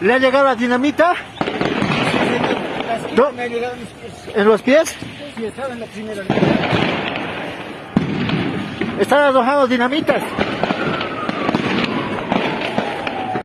¿Le ha llegado la dinamita? No. Me ha llegado ¿En los pies? Sí, estaba en la primera. ¿Están arrojando dinamitas?